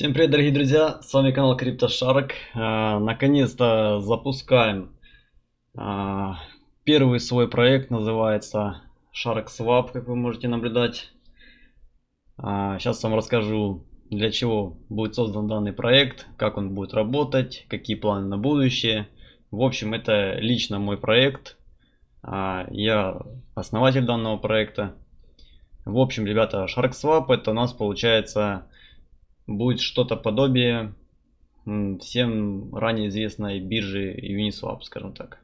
Всем привет, дорогие друзья! С вами канал CryptoShark. А, наконец-то запускаем а, первый свой проект, называется Shark Swap, как вы можете наблюдать. А, сейчас вам расскажу, для чего будет создан данный проект, как он будет работать, какие планы на будущее. В общем, это лично мой проект. Я основатель данного проекта. В общем, ребята, Shark Swap это у нас получается будет что-то подобие всем ранее известной биржи Uniswap, скажем так.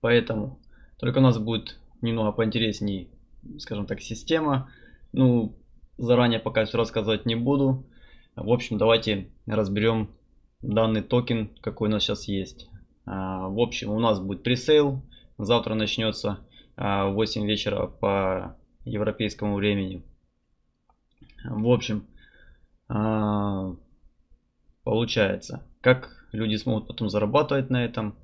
Поэтому только у нас будет немного поинтересней, скажем так, система. Ну, заранее пока все рассказывать не буду. В общем, давайте разберем данный токен, какой у нас сейчас есть. А, в общем, у нас будет пресейл. Завтра начнется а, в 8 вечера по европейскому времени. В общем, а, получается. Как люди смогут потом зарабатывать на этом.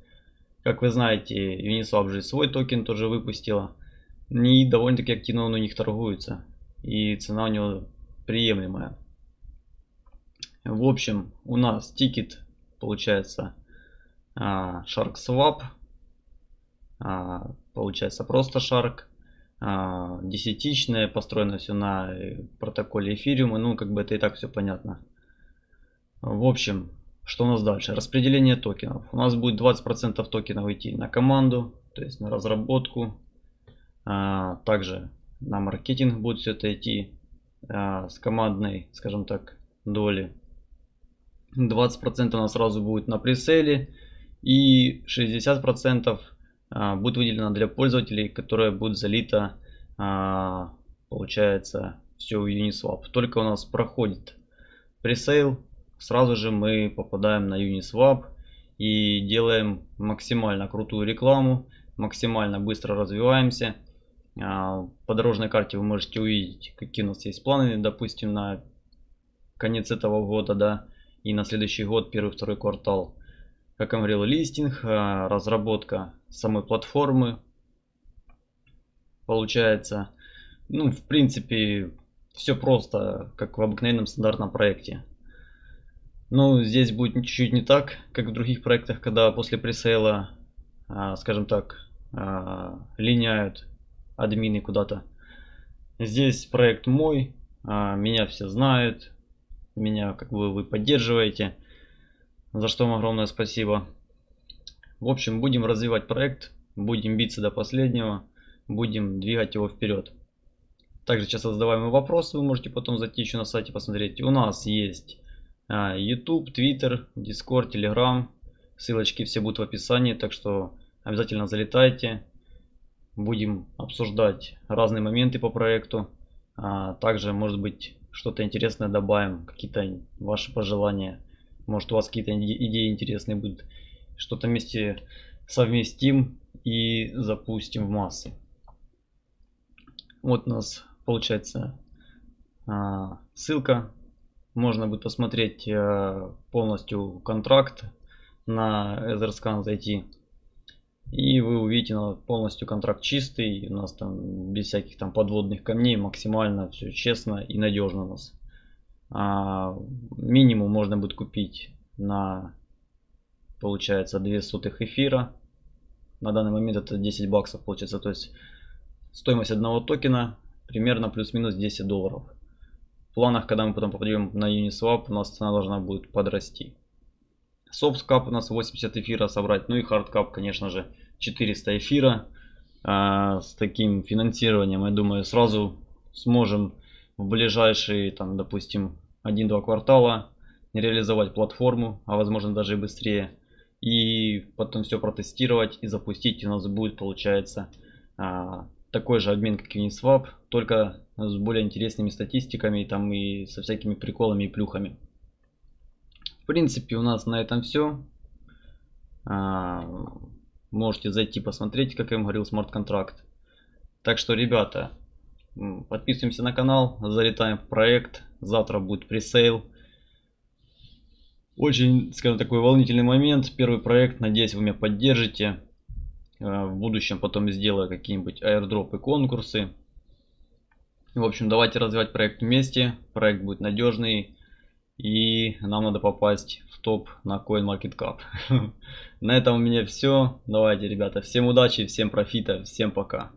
Как вы знаете, Uniswap же свой токен тоже выпустила. И довольно-таки активно он у них торгуется. И цена у него приемлемая. В общем, у нас тикер получается а, Shark. А, получается просто Shark. А, десятичное, построено все на э, протоколе эфириума, ну как бы это и так все понятно. В общем, что у нас дальше? Распределение токенов. У нас будет 20% токенов идти на команду, то есть на разработку. А, также на маркетинг будет все это идти а, с командной, скажем так, доли. 20% у нас сразу будет на преселе и 60% а, будет выделено для пользователей, которая будет залита, а, получается, все в Uniswap. Только у нас проходит пресейл, сразу же мы попадаем на Uniswap и делаем максимально крутую рекламу, максимально быстро развиваемся. А, по дорожной карте вы можете увидеть, какие у нас есть планы, допустим, на конец этого года, да, и на следующий год, первый-второй квартал. Как я говорил, листинг, разработка самой платформы. Получается, ну, в принципе, все просто, как в обыкновенном стандартном проекте. Но здесь будет чуть-чуть не так, как в других проектах, когда после пресейла, а, скажем так, а, линяют админы куда-то. Здесь проект мой, а, меня все знают, меня как бы вы поддерживаете, за что вам огромное спасибо. В общем, будем развивать проект, будем биться до последнего, будем двигать его вперед. Также часто задаваемые вопросы вы можете потом зайти еще на сайте посмотреть. У нас есть а, YouTube, Twitter, Discord, Telegram. Ссылочки все будут в описании, так что обязательно залетайте. Будем обсуждать разные моменты по проекту. А, также, может быть, что-то интересное добавим, какие-то ваши пожелания. Может, у вас какие-то идеи интересные будут что-то вместе совместим и запустим в массы. Вот у нас получается а, ссылка. Можно будет посмотреть а, полностью контракт на Etherscan зайти. И вы увидите полностью контракт чистый. У нас там без всяких там подводных камней максимально все честно и надежно у нас. А, минимум можно будет купить на получается 2 сотых эфира. На данный момент это 10 баксов получается. То есть стоимость одного токена примерно плюс-минус 10 долларов. В планах, когда мы потом попадем на Uniswap, у нас цена должна будет подрасти. Soft cap у нас 80 эфира собрать. Ну и hard cap, конечно же, 400 эфира. А, с таким финансированием, я думаю, сразу сможем в ближайшие, там, допустим, 1-2 квартала реализовать платформу, а возможно даже и быстрее и потом все протестировать и запустить. у нас будет, получается, а, такой же обмен, как Uniswap, только с более интересными статистиками там и со всякими приколами и плюхами. В принципе, у нас на этом все. А, можете зайти посмотреть, как я вам говорил, смарт-контракт. Так что, ребята, подписываемся на канал, залетаем в проект. Завтра будет пресейл. Очень, скажем, такой волнительный момент. Первый проект, надеюсь, вы меня поддержите. Э, в будущем потом сделаю какие-нибудь аирдропы, конкурсы. В общем, давайте развивать проект вместе. Проект будет надежный. И нам надо попасть в топ на CoinMarketCap. на этом у меня все. Давайте, ребята, всем удачи, всем профита, всем пока.